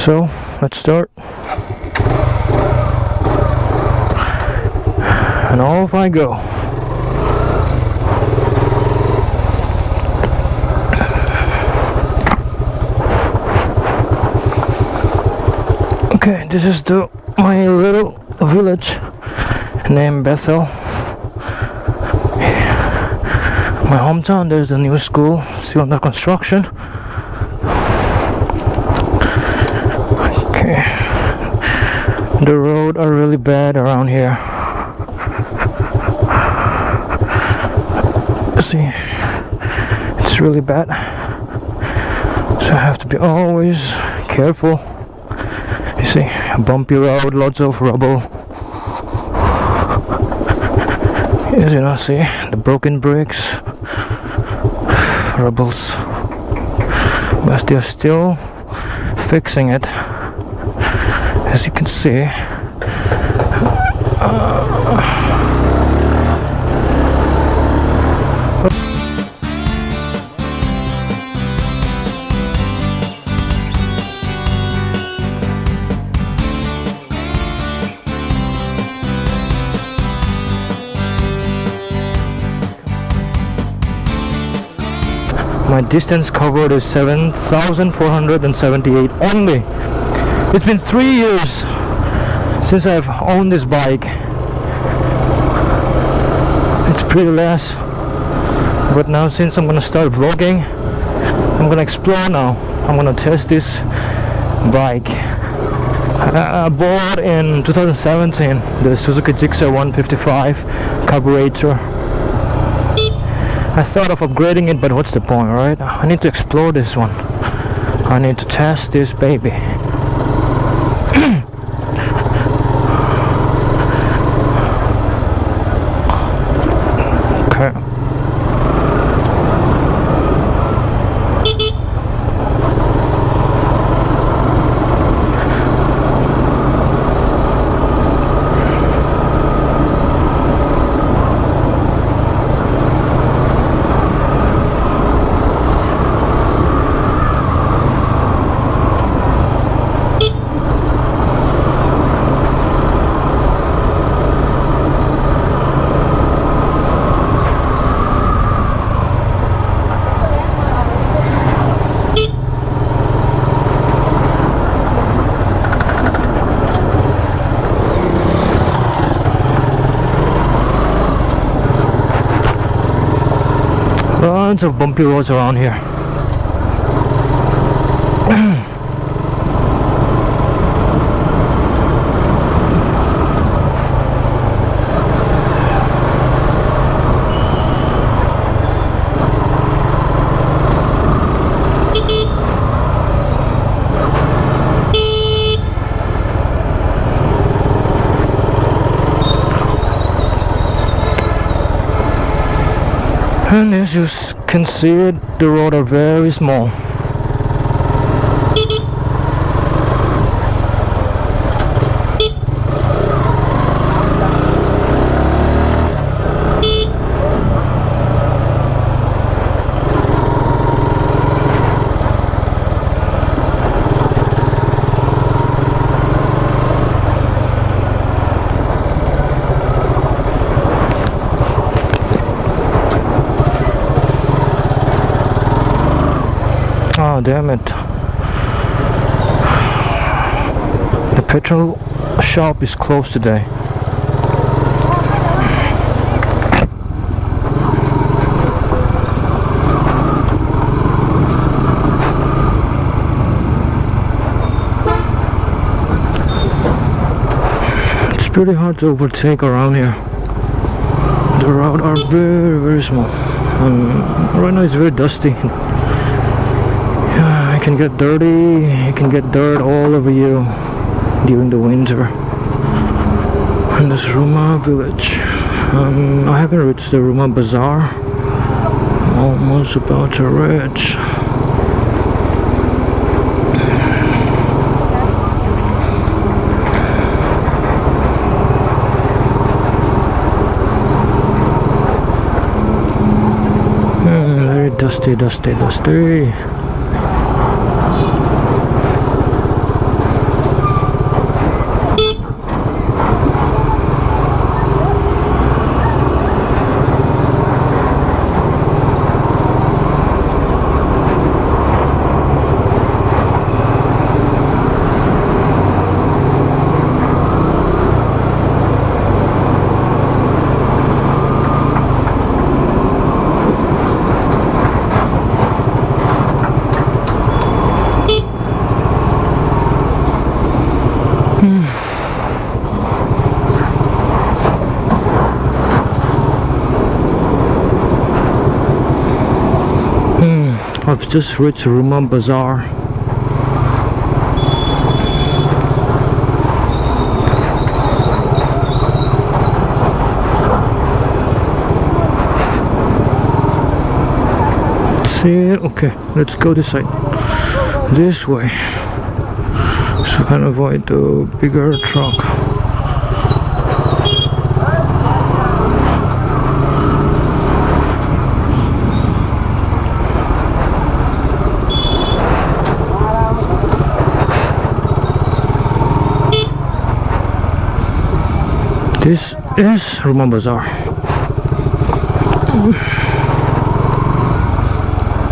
So let's start. And off I go. Okay, this is the my little village named Bethel. My hometown, there's a new school still under construction. The road are really bad around here. See, it's really bad, so I have to be always careful. You see, a bumpy road, lots of rubble. As you know, see the broken bricks, rubbles, but they're still fixing it. As you can see, uh, my distance covered is 7,478 only. It's been three years since I've owned this bike. It's pretty less. But now since I'm gonna start vlogging, I'm gonna explore now. I'm gonna test this bike. I bought in 2017 the Suzuki Gixxer 155 carburetor. I thought of upgrading it, but what's the point, right? I need to explore this one. I need to test this baby. Okay. Lots of bumpy roads around here. And as you can see it, the road are very small. Oh damn it. The petrol shop is closed today. It's pretty hard to overtake around here. The roads are very very small. And right now it's very dusty. Yeah, it can get dirty. It can get dirt all over you during the winter. in this Ruma village. Um, I haven't reached the Ruma Bazaar. Almost about to reach. Hmm, dusty, dusty, dusty. Just reached Ruma Bazaar. See? Okay, let's go this side. This way. So I can avoid the bigger truck. This is Ruma Bazaar.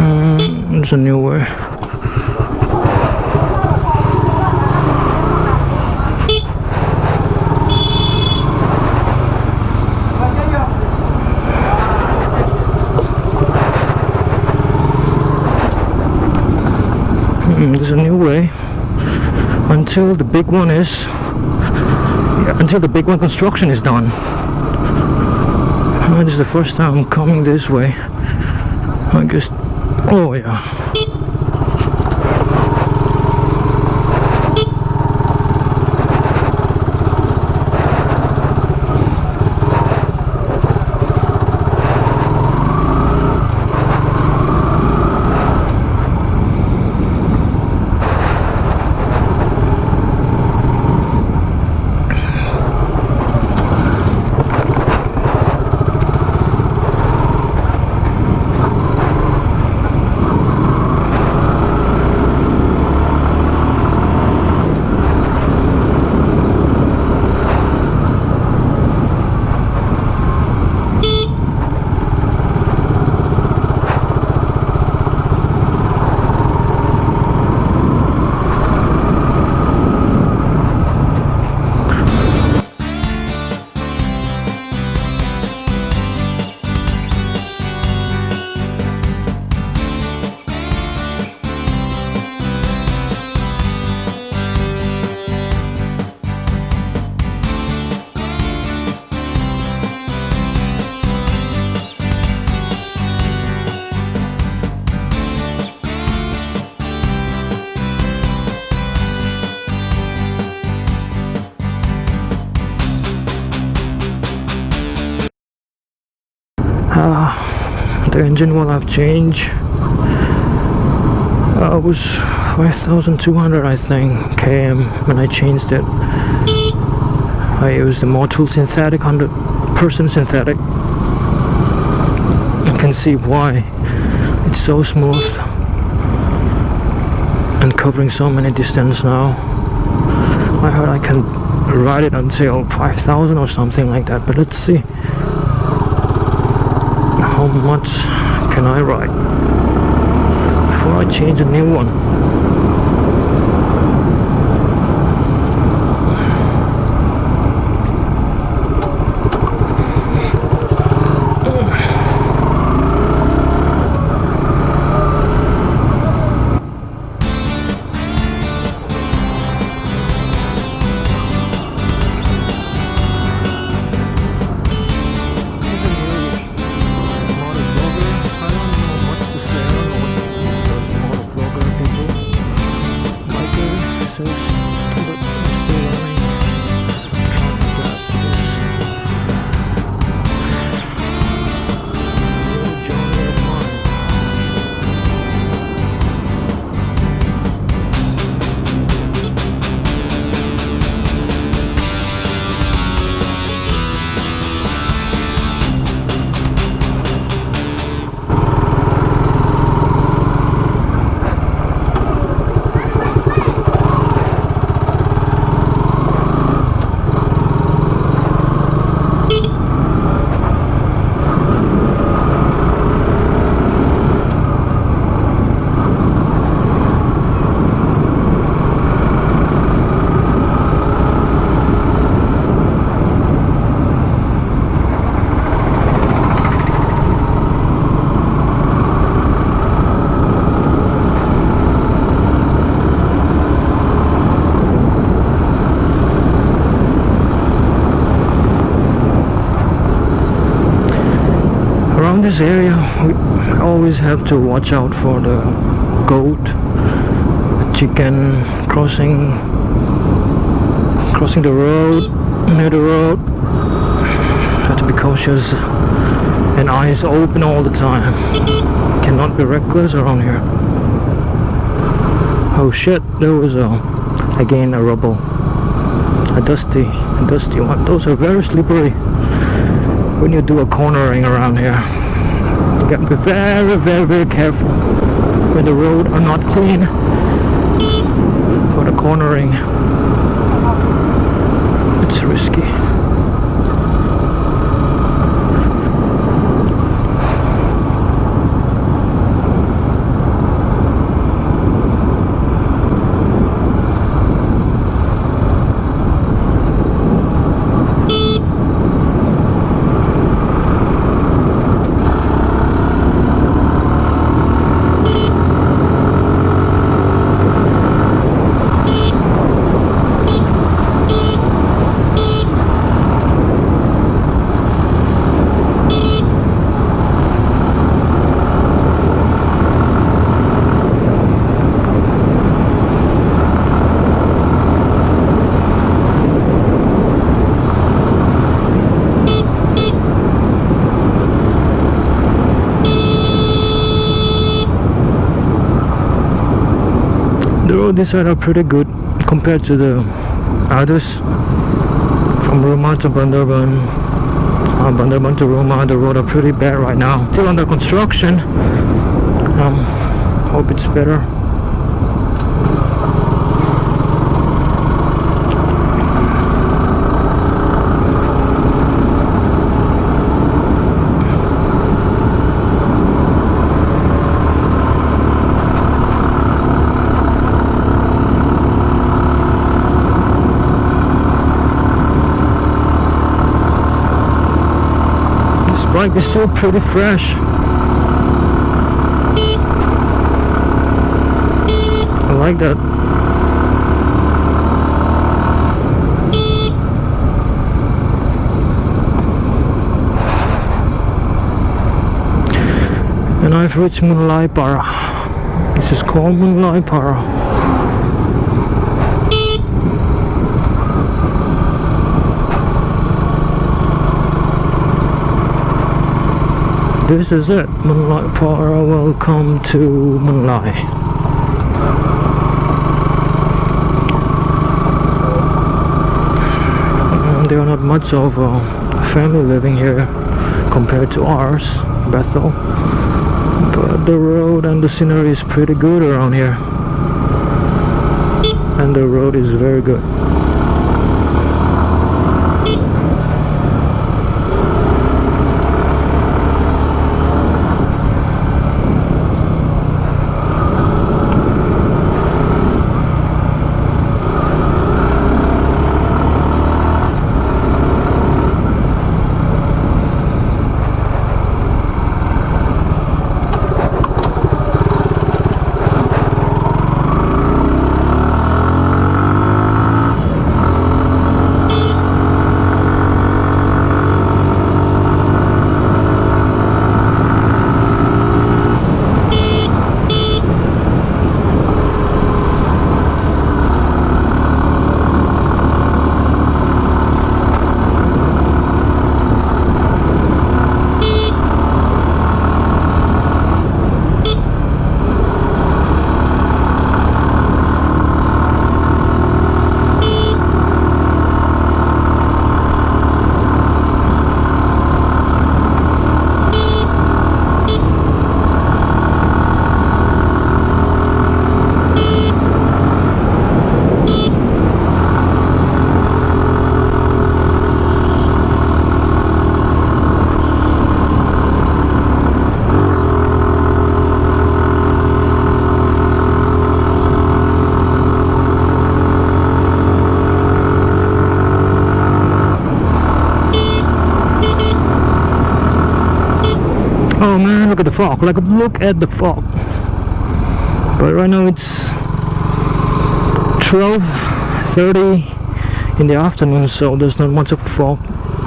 Mm, a new way. Mm, There's a new way until the big one is until the big one construction is done. This is the first time I'm coming this way. I guess. Oh yeah. Engine will have changed. Uh, it was 5200 I think km when I changed it. I used the Motul synthetic 100% synthetic. You can see why. It's so smooth and covering so many distance now. I heard I can ride it until 5000 or something like that but let's see how much can I ride before I change a new one this area we always have to watch out for the goat chicken crossing crossing the road near the road. Have to be cautious. And eyes open all the time. Cannot be reckless around here. Oh shit there was a again a rubble. A dusty a dusty one. Those are very slippery when you do a cornering around here you gotta be very very very careful when the road are not clean for the cornering it's risky the road are pretty good compared to the others. From Ruma to Bandarban uh, Bandarban to Ruma the road are pretty bad right now. Still under construction. Um, hope it's better Bike is still pretty fresh. I like that. And I've reached Munlai Para. This is called Munlai Para. This is it, Munlai Para. Welcome to. Mm, There are not much of a family living here compared to ours, Bethel. But the road and the scenery is pretty good around here. And the road is very good. The fog. Like look at the fog. But right now it's 12:30 in the afternoon, so there's not much of a fog.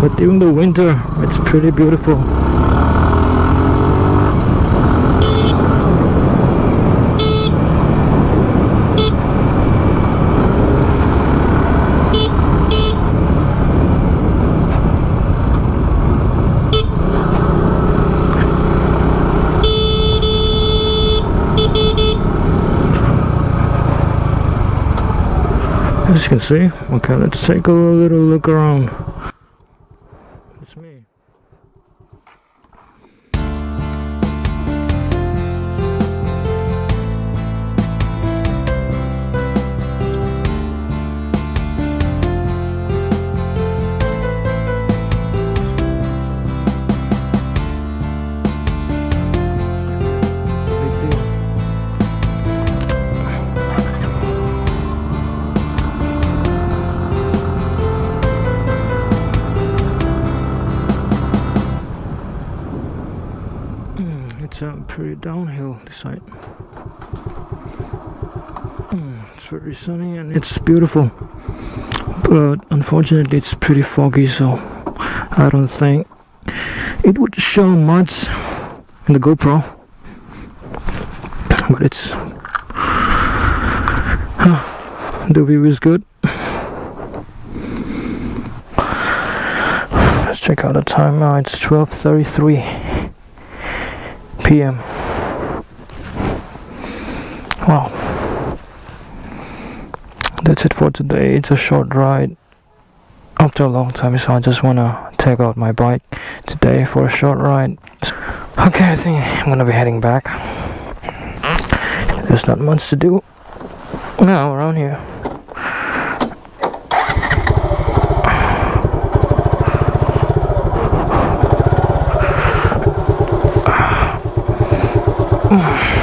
But during the winter, it's pretty beautiful. As you can see, okay, let's take a little look around. It's pretty downhill this side. Mm, It's very sunny and it's beautiful, but unfortunately it's pretty foggy, so I don't think it would show much in the GoPro. But it's the view is good. Let's check out the time now. It's 12:33 p.m. Wow. That's it for today. It's a short ride after a long time, so I just wanna take out my bike today for a short ride. Okay, I think I'm gonna be heading back. There's not much to do now around here. Oh.